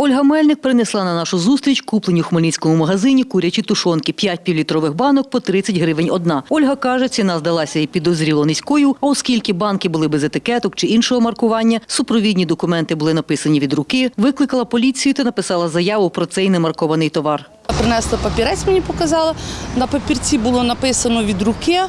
Ольга Мельник принесла на нашу зустріч куплені у хмельницькому магазині курячі тушонки. 5 півлітрових банок по 30 гривень одна. Ольга каже, ціна здалася і підозріло низькою, а оскільки банки були без етикеток чи іншого маркування, супровідні документи були написані від руки, викликала поліцію та написала заяву про цей немаркований товар. Принесла папірець, мені показала. На папірці було написано від руки,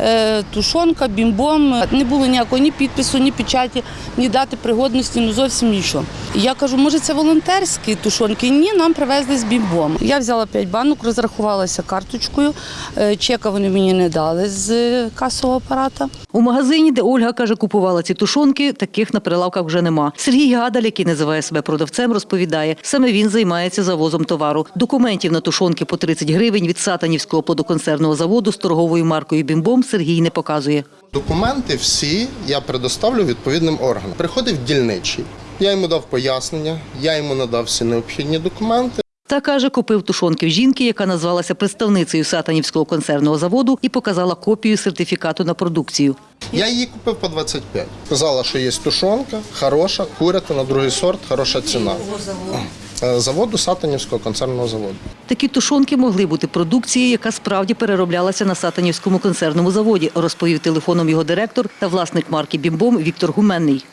е, тушонка, бімбом. Не було ніякого ні підпису, ні печаті, ні дати пригодності, ну зовсім нічого. Я кажу, може це волонтерські тушонки? Ні, нам привезли з бімбом. Я взяла 5 банок, розрахувалася карточкою. Е, Чека вони мені не дали з касового апарата. У магазині, де Ольга каже, купувала ці тушонки, таких на прилавках вже нема. Сергій Гадаль, який називає себе продавцем, розповідає, саме він займається завозом товару. Документів на тушонки по 30 гривень від Сатанівського плодоконсервного заводу з торговою маркою Бімбом Сергій не показує. Документи всі я предоставлю відповідним органам. Приходив дільничий, я йому дав пояснення, я йому надав всі необхідні документи. Та каже, купив тушонки в жінки, яка назвалася представницею Сатанівського консервного заводу і показала копію сертифікату на продукцію. Я її купив по 25. Сказала, що є тушонка, хороша, курята на другий сорт, хороша ціна. Е, Заводу Сатанівського концерного заводу. Такі тушонки могли бути продукцією, яка справді перероблялася на Сатанівському консервному заводі, розповів телефоном його директор та власник марки Бімбом Віктор Гуменний.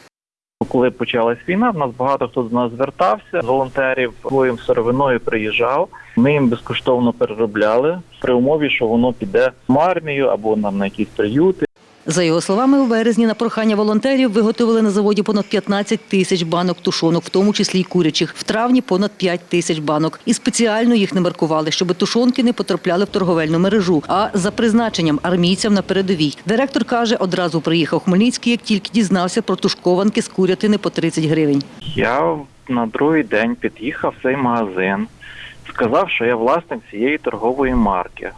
Коли почалась війна, в нас багато хто до нас звертався. Волонтерів своїм сировиною приїжджав. Ми їм безкоштовно переробляли при умові, що воно піде в армію або нам на якісь приюти. За його словами, у березні на прохання волонтерів виготовили на заводі понад 15 тисяч банок тушонок, в тому числі й курячих. В травні понад 5 тисяч банок. І спеціально їх не маркували, щоб тушонки не потрапляли в торговельну мережу, а за призначенням армійцям на передовій. Директор каже, одразу приїхав Хмельницький, як тільки дізнався про тушкованки з курятини по 30 гривень. Я на другий день під'їхав в цей магазин, сказав, що я власник цієї торгової марки.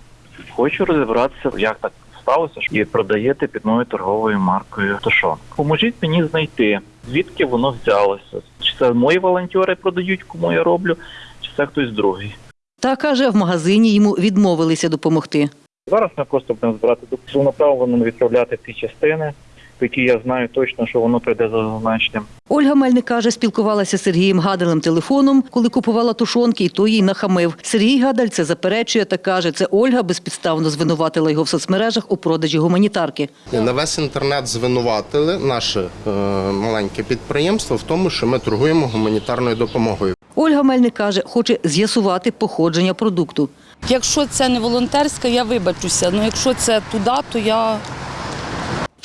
Хочу розібратися, як так сталося, що і продаєте під моєю торговою маркою тушонку. Поможіть мені знайти, звідки воно взялося. Чи це мої волонтери продають, кому я роблю, чи це хтось другий. Та каже, в магазині йому відмовилися допомогти. Зараз ми просто будемо збирати направлено відправляти ті частини, які я знаю точно, що воно прийде за зазначенням. Ольга Мельник каже, спілкувалася з Сергієм Гадалем телефоном, коли купувала тушонки, і той їй нахамив. Сергій Гадаль це заперечує та каже, це Ольга безпідставно звинуватила його в соцмережах у продажі гуманітарки. На весь інтернет звинуватили наше е, маленьке підприємство в тому, що ми торгуємо гуманітарною допомогою. Ольга Мельник каже, хоче з'ясувати походження продукту. Якщо це не волонтерська, я вибачуся. Ну якщо це туди, то я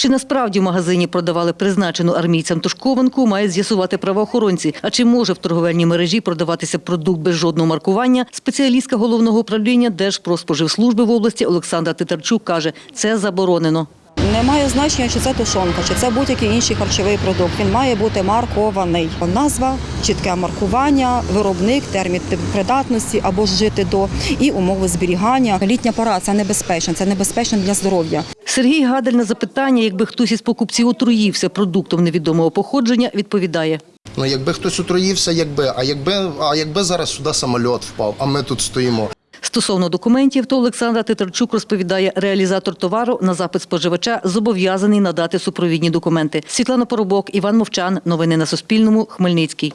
Чи насправді в магазині продавали призначену армійцям тушкованку, мають з'ясувати правоохоронці. А чи може в торговельній мережі продаватися продукт без жодного маркування? Спеціалістка головного управління Держпродспоживслужби в області Олександра Титарчук каже, це заборонено. Не має значення, чи це тушонка, чи це будь-який інший харчовий продукт. Він має бути маркований. Назва, чітке маркування, виробник, термін придатності або жити до і умови зберігання. Літня пора це небезпечно, це небезпечно для здоров'я. Сергій Гадель на запитання, якби хтось із покупців отруївся продуктом невідомого походження, відповідає. Ну якби хтось отруївся, якби, а якби, а якби зараз сюди самольот впав, а ми тут стоїмо. Стосовно документів, то Олександра Титарчук розповідає, реалізатор товару на запит споживача зобов'язаний надати супровідні документи. Світлана Поробок, Іван Мовчан. Новини на Суспільному. Хмельницький.